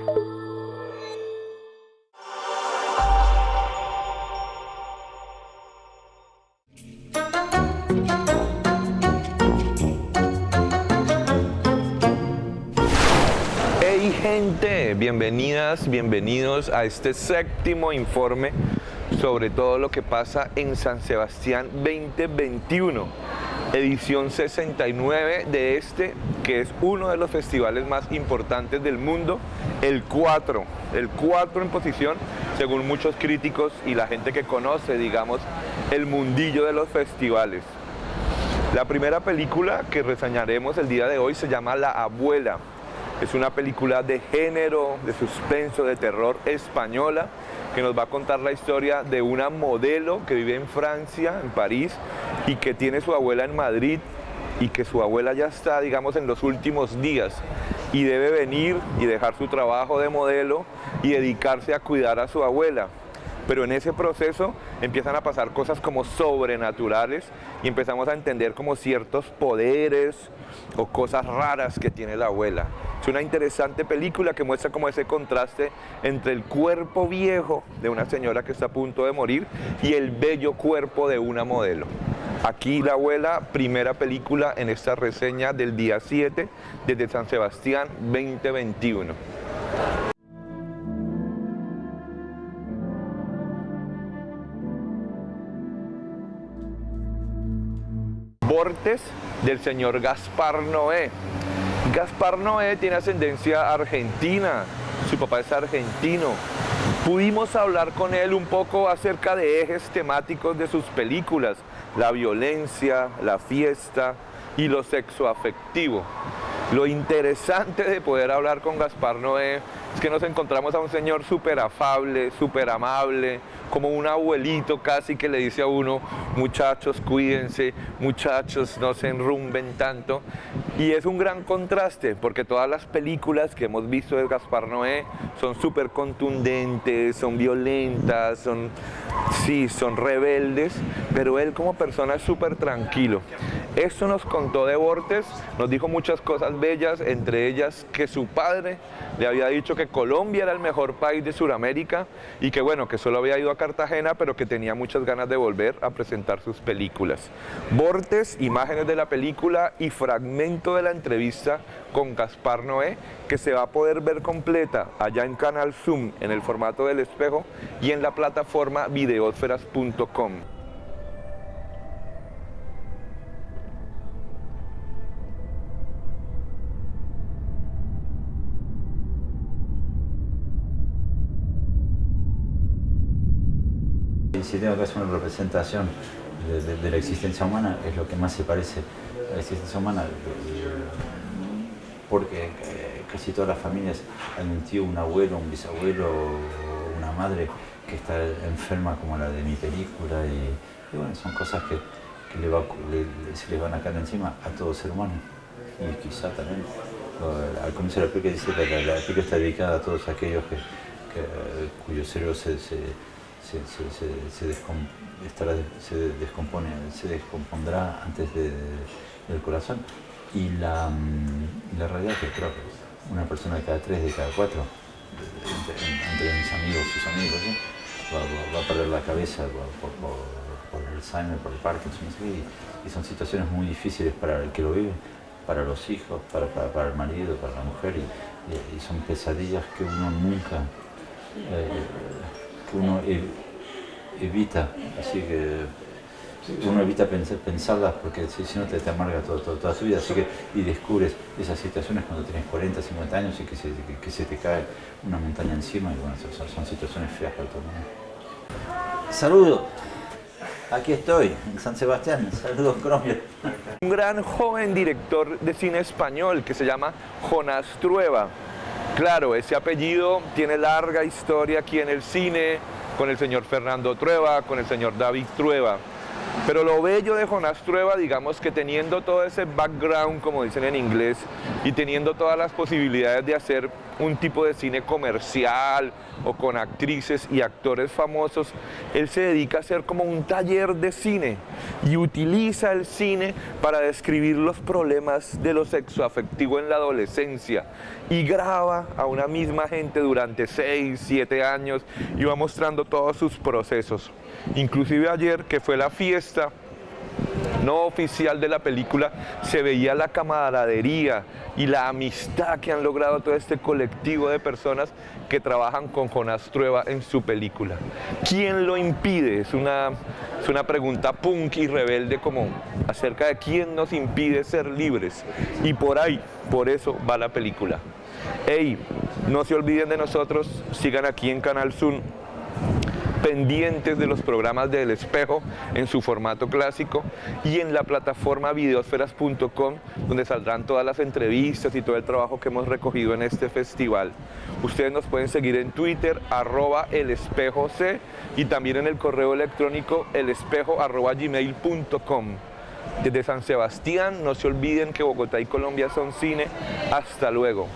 Hey gente, bienvenidas, bienvenidos a este séptimo informe sobre todo lo que pasa en San Sebastián 2021, edición 69 de este, que es uno de los festivales más importantes del mundo, el 4, el 4 en posición, según muchos críticos y la gente que conoce, digamos, el mundillo de los festivales. La primera película que reseñaremos el día de hoy se llama La Abuela, es una película de género, de suspenso, de terror española que nos va a contar la historia de una modelo que vive en Francia, en París, y que tiene su abuela en Madrid y que su abuela ya está, digamos, en los últimos días y debe venir y dejar su trabajo de modelo y dedicarse a cuidar a su abuela pero en ese proceso empiezan a pasar cosas como sobrenaturales y empezamos a entender como ciertos poderes o cosas raras que tiene la abuela. Es una interesante película que muestra como ese contraste entre el cuerpo viejo de una señora que está a punto de morir y el bello cuerpo de una modelo. Aquí La Abuela, primera película en esta reseña del día 7 desde San Sebastián 2021. Bortes del señor Gaspar Noé. Gaspar Noé tiene ascendencia argentina, su papá es argentino. Pudimos hablar con él un poco acerca de ejes temáticos de sus películas, la violencia, la fiesta y lo sexoafectivo. Lo interesante de poder hablar con Gaspar Noé es que nos encontramos a un señor súper afable, súper amable, como un abuelito casi que le dice a uno, muchachos cuídense, muchachos no se enrumben tanto. Y es un gran contraste porque todas las películas que hemos visto de Gaspar Noé son súper contundentes, son violentas, son, sí, son rebeldes, pero él como persona es súper tranquilo. Esto nos contó de Bortes, nos dijo muchas cosas bellas, entre ellas que su padre le había dicho que Colombia era el mejor país de Sudamérica y que bueno, que solo había ido a Cartagena, pero que tenía muchas ganas de volver a presentar sus películas. Bortes, imágenes de la película y fragmento de la entrevista con Gaspar Noé, que se va a poder ver completa allá en Canal Zoom, en el formato del espejo y en la plataforma videosferas.com. si tengo que hacer una representación de, la existencia humana, es lo que más se parece a la existencia humana, porque eh, casi todas las familias han un tío, un abuelo, un bisabuelo, una madre que está enferma como la de mi película y, bueno, son cosas que, se le van a caer encima a todo ser humano. Y quizá también al comienzo de la película dice que la, película está dedicada a todos aquellos que, se se, se, descompondrá antes del corazón. Y la, mm, la realidad es que creo que una persona de cada tres, de cada cuatro, entre, mis amigos, sus amigos, va, a perder la cabeza por, el Alzheimer, por el Parkinson, y, son situaciones muy difíciles para el que lo vive, para los hijos, para, para, el marido, para la mujer, y, son pesadillas que uno nunca... Eh, uno evita, así que uno evita pensar, pensarlas porque si, no te, te amarga todo, toda tu vida, así que y descubres esas situaciones cuando tienes 40, 50 años y que se, que, se te cae una montaña encima y bueno, son, situaciones feas para todo mundo. Saludos, aquí estoy, en San Sebastián, saludos Cromwell. Un gran joven director de cine español que se llama Jonás Trueba. Claro, ese apellido tiene larga historia aquí en el cine, con el señor Fernando Trueba, con el señor David Trueba. Pero lo bello de Jonás Trueba, digamos que teniendo todo ese background, como dicen en inglés, y teniendo todas las posibilidades de hacer un tipo de cine comercial o con actrices y actores famosos, él se dedica a hacer como un taller de cine y utiliza el cine para describir los problemas de lo sexoafectivo en la adolescencia y graba a una misma gente durante 6, 7 años y va mostrando todos sus procesos. Inclusive ayer, que fue la fiesta no oficial de la película, se veía la camaradería y la amistad que han logrado todo este colectivo de personas que trabajan con Jonás Trueba en su película. ¿Quién lo impide? Es una, es una pregunta punk y rebelde como acerca de quién nos impide ser libres. Y por ahí, por eso va la película. Hey, no se olviden de nosotros, sigan aquí en Canal Zoom pendientes de los programas del espejo en su formato clásico y en la plataforma videosferas.com donde saldrán todas las entrevistas y todo el trabajo que hemos recogido en este festival. Ustedes nos pueden seguir en Twitter arroba C y también en el correo electrónico elespejo arroba gmail.com. Desde San Sebastián, no se olviden que Bogotá y Colombia son cine. Hasta luego.